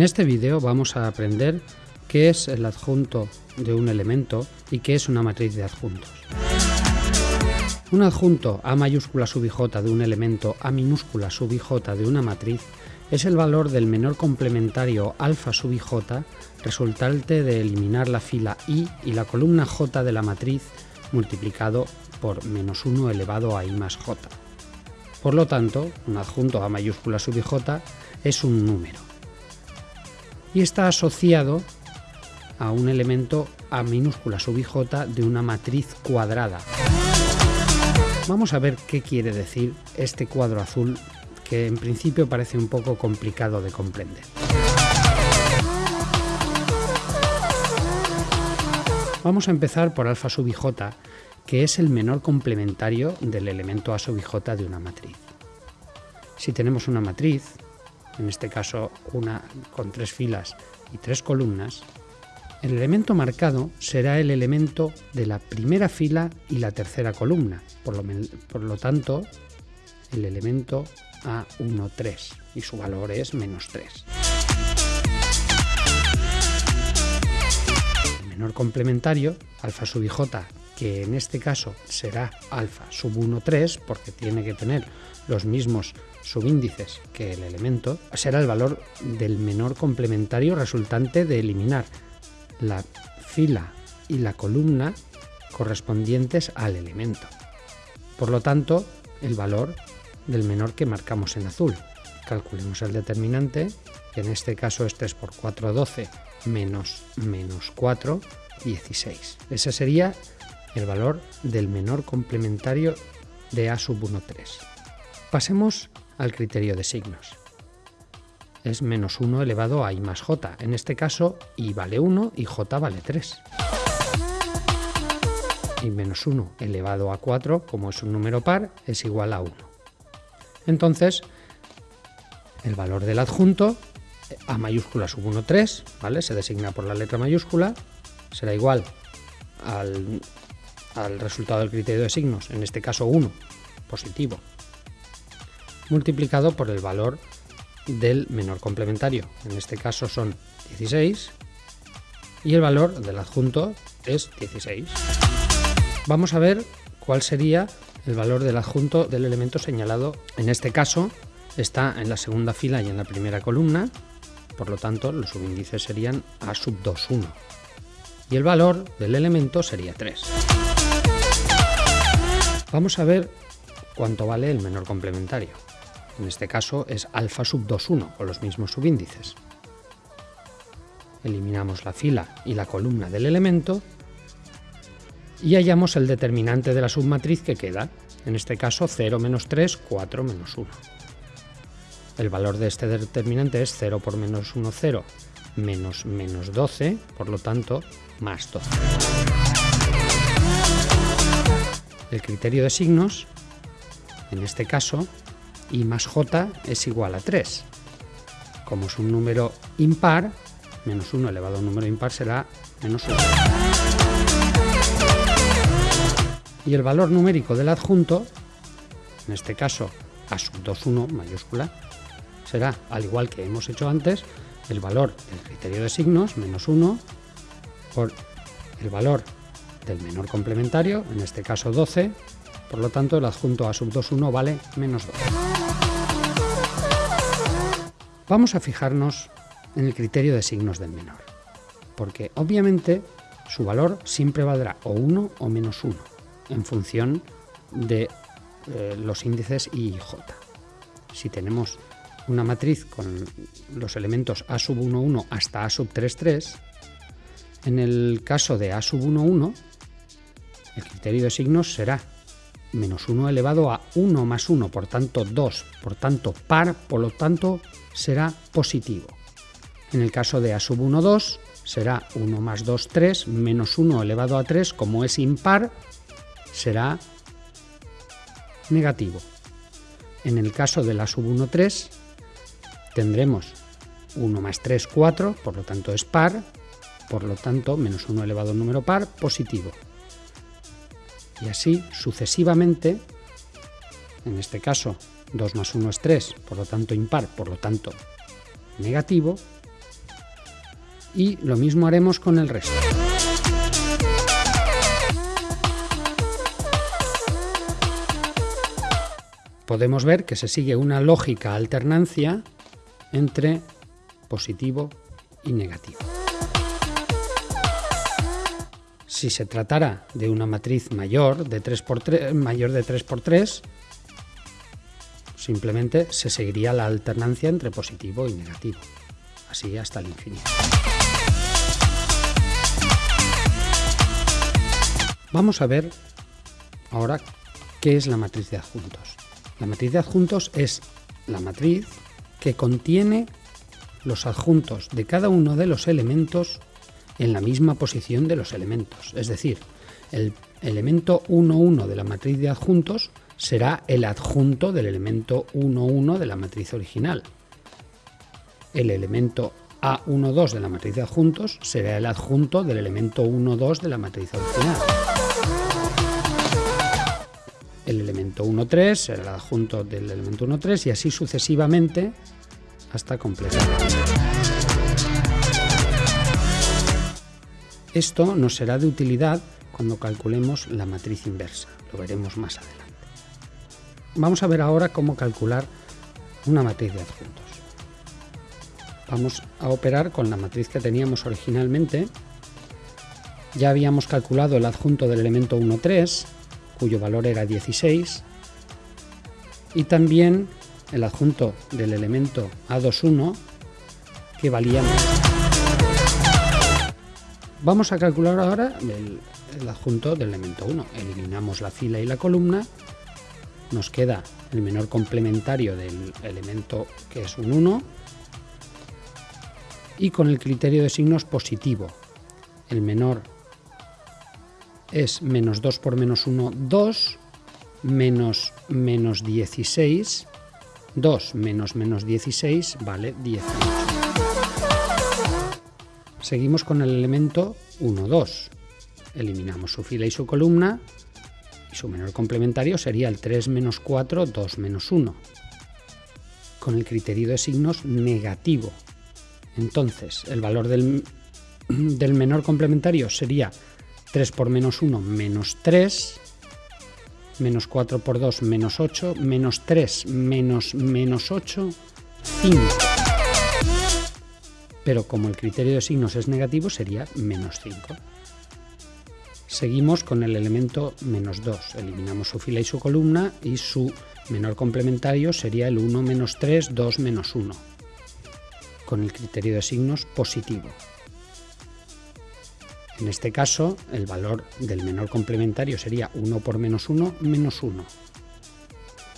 En este vídeo vamos a aprender qué es el adjunto de un elemento y qué es una matriz de adjuntos. Un adjunto A mayúscula sub de un elemento A minúscula sub de una matriz es el valor del menor complementario alfa sub resultante de eliminar la fila i y la columna j de la matriz multiplicado por menos 1 elevado a i más j. Por lo tanto, un adjunto A mayúscula sub es un número y está asociado a un elemento A minúscula sub de una matriz cuadrada. Vamos a ver qué quiere decir este cuadro azul que en principio parece un poco complicado de comprender. Vamos a empezar por alfa sub que es el menor complementario del elemento a sub j de una matriz. Si tenemos una matriz, en este caso una con tres filas y tres columnas, el elemento marcado será el elemento de la primera fila y la tercera columna, por lo, por lo tanto, el elemento A1, 3, y su valor es menos 3. El menor complementario, alfa sub j, que en este caso será alfa sub 1, 3, porque tiene que tener los mismos subíndices que el elemento, será el valor del menor complementario resultante de eliminar la fila y la columna correspondientes al elemento. Por lo tanto, el valor del menor que marcamos en azul. Calculemos el determinante, que en este caso es 3 por 4, 12, menos menos 4, 16. Ese sería el valor del menor complementario de A sub 1, 3. Pasemos al criterio de signos. Es menos 1 elevado a i más j. En este caso, i vale 1 y j vale 3. Y menos 1 elevado a 4, como es un número par, es igual a 1. Entonces, el valor del adjunto, a mayúscula sub 1, 3, ¿vale? se designa por la letra mayúscula, será igual al, al resultado del criterio de signos, en este caso 1, positivo, multiplicado por el valor del menor complementario. En este caso son 16 y el valor del adjunto es 16. Vamos a ver cuál sería el valor del adjunto del elemento señalado. En este caso está en la segunda fila y en la primera columna, por lo tanto los subíndices serían A sub 2, 1. Y el valor del elemento sería 3. Vamos a ver cuánto vale el menor complementario en este caso es alfa sub 2,1 con los mismos subíndices. Eliminamos la fila y la columna del elemento y hallamos el determinante de la submatriz que queda, en este caso 0 menos 3, 4 menos 1. El valor de este determinante es 0 por menos 1, 0, menos menos 12, por lo tanto, más 12. El criterio de signos, en este caso, y más j es igual a 3. Como es un número impar, menos 1 elevado a un número impar será menos 1. Y el valor numérico del adjunto, en este caso a sub 2, 1 mayúscula, será, al igual que hemos hecho antes, el valor del criterio de signos, menos 1, por el valor del menor complementario, en este caso 12, por lo tanto el adjunto a sub 2, 1 vale menos 12. Vamos a fijarnos en el criterio de signos del menor, porque obviamente su valor siempre valdrá o 1 o menos 1, en función de eh, los índices I y J. Si tenemos una matriz con los elementos A sub 1, 1 hasta A sub 3, 3, en el caso de A sub 1, 1, el criterio de signos será menos 1 elevado a 1 más 1, por tanto 2, por tanto par, por lo tanto será positivo. En el caso de A sub 1, 2, será 1 más 2, 3, menos 1 elevado a 3, como es impar, será negativo. En el caso de la sub 1, 3, tendremos 1 más 3, 4, por lo tanto es par, por lo tanto menos 1 elevado a un número par, positivo y así sucesivamente, en este caso 2 más 1 es 3, por lo tanto impar, por lo tanto negativo, Y lo mismo haremos con el resto. Podemos ver que se sigue una lógica alternancia entre positivo y negativo. Si se tratara de una matriz mayor de 3 por 3, mayor de 3 por 3, simplemente se seguiría la alternancia entre positivo y negativo, así hasta el infinito. Vamos a ver ahora qué es la matriz de adjuntos. La matriz de adjuntos es la matriz que contiene los adjuntos de cada uno de los elementos en la misma posición de los elementos. Es decir, el elemento 1, 1 de la matriz de adjuntos será el adjunto del elemento 1, 1 de la matriz original. El elemento A12 de la matriz de adjuntos será el adjunto del elemento 1, 2 de la matriz original. El elemento 1, 3 será el adjunto del elemento 1, 3 y así sucesivamente hasta completar. Esto nos será de utilidad cuando calculemos la matriz inversa, lo veremos más adelante. Vamos a ver ahora cómo calcular una matriz de adjuntos. Vamos a operar con la matriz que teníamos originalmente. Ya habíamos calculado el adjunto del elemento 1, 3, cuyo valor era 16, y también el adjunto del elemento A21, que valía menos. Vamos a calcular ahora el, adjunto del elemento 1. Eliminamos la fila y la columna. Nos queda el menor complementario del elemento que es un 1. Y con el criterio de signos positivo. El menor es menos 2 por menos 1, 2, menos menos 16, 2 menos menos 16 vale 18. Seguimos con el elemento 1, 2. Eliminamos su fila y su columna y su menor complementario sería el 3 menos 4, 2 menos 1. Con el criterio de signos negativo. Entonces, el valor del, del menor complementario sería 3 por menos 1 menos 3, menos 4 por 2 menos 8, menos 3 menos menos 8, 5 pero como el criterio de signos es negativo sería menos 5. Seguimos con el elemento menos 2, eliminamos su fila y su columna y su menor complementario sería el 1 menos 3, 2 menos 1, con el criterio de signos positivo. En este caso, el valor del menor complementario sería 1 por menos 1, menos 1.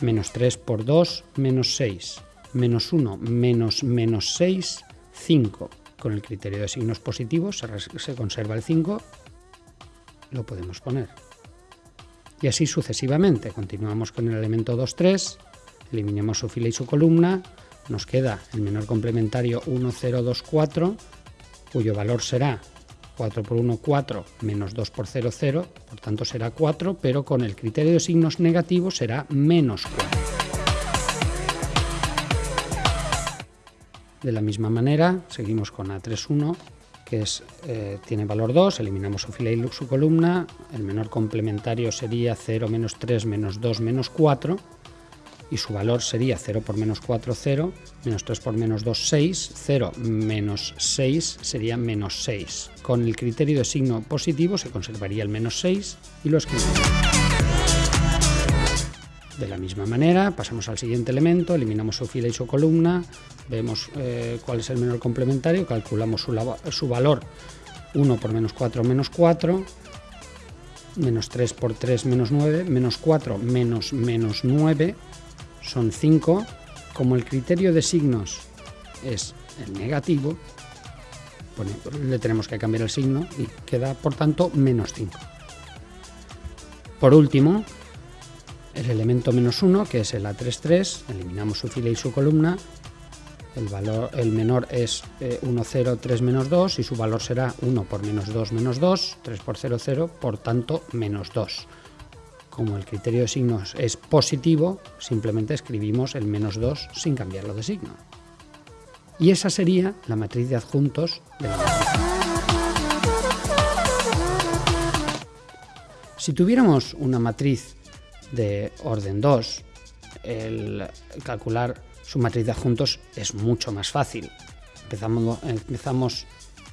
Menos 3 por 2, menos 6. Menos 1, menos menos 6, 5 con el criterio de signos positivos, se, conserva el 5, lo podemos poner. Y así sucesivamente. Continuamos con el elemento 2, 3, eliminamos su fila y su columna, nos queda el menor complementario 1, 0, 2, 4, cuyo valor será 4 por 1, 4, menos 2 por 0, 0, por tanto será 4, pero con el criterio de signos negativos será menos 4. De la misma manera, seguimos con A31, que eh, tiene valor 2, eliminamos su fila y su columna, el menor complementario sería 0 menos 3 menos 2 menos 4, y su valor sería 0 por menos 4, 0, menos 3 por menos 2, 6, 0 menos 6 sería menos 6. Con el criterio de signo positivo se conservaría el menos 6 y lo escribimos. De la misma manera, pasamos al siguiente elemento, eliminamos su fila y su columna, vemos eh, cuál es el menor complementario, calculamos su, valor 1 por menos 4 menos 4, menos 3 por 3 menos 9, menos 4 menos menos 9 son 5. Como el criterio de signos es el negativo, le tenemos que cambiar el signo y queda por tanto menos 5. Por último, el elemento menos 1, que es el A33, eliminamos su fila y su columna, el, valor, el menor es 1, 0, 3 menos 2 y su valor será 1 por menos 2 menos 2, 3 por 0, 0, por tanto menos 2. Como el criterio de signos es positivo, simplemente escribimos el menos 2 sin cambiarlo de signo. Y esa sería la matriz de adjuntos de la matriz. Si tuviéramos una matriz de orden 2, el calcular su matriz de adjuntos es mucho más fácil. Empezamos, empezamos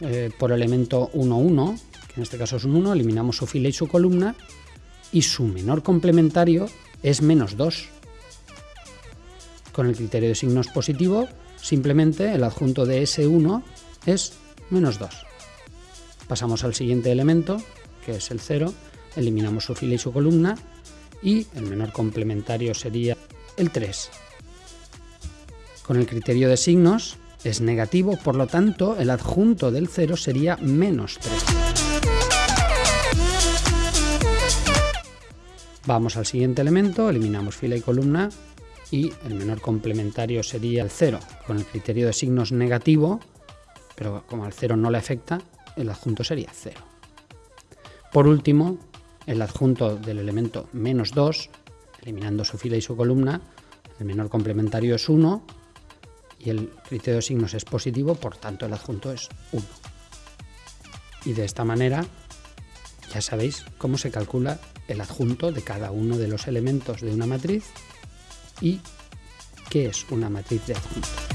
eh, por elemento 1, 1, que en este caso es un 1, eliminamos su fila y su columna, y su menor complementario es menos 2. Con el criterio de signos positivo, simplemente el adjunto de S1 es menos 2. Pasamos al siguiente elemento, que es el 0, eliminamos su fila y su columna, y el menor complementario sería el 3. Con el criterio de signos es negativo, por lo tanto el adjunto del 0 sería menos 3. Vamos al siguiente elemento, eliminamos fila y columna y el menor complementario sería el 0. Con el criterio de signos negativo, pero como al 0 no le afecta, el adjunto sería 0. Por último, el adjunto del elemento menos 2, eliminando su fila y su columna, el menor complementario es 1 y el criterio de signos es positivo, por tanto el adjunto es 1. Y de esta manera ya sabéis cómo se calcula el adjunto de cada uno de los elementos de una matriz y qué es una matriz de adjuntos.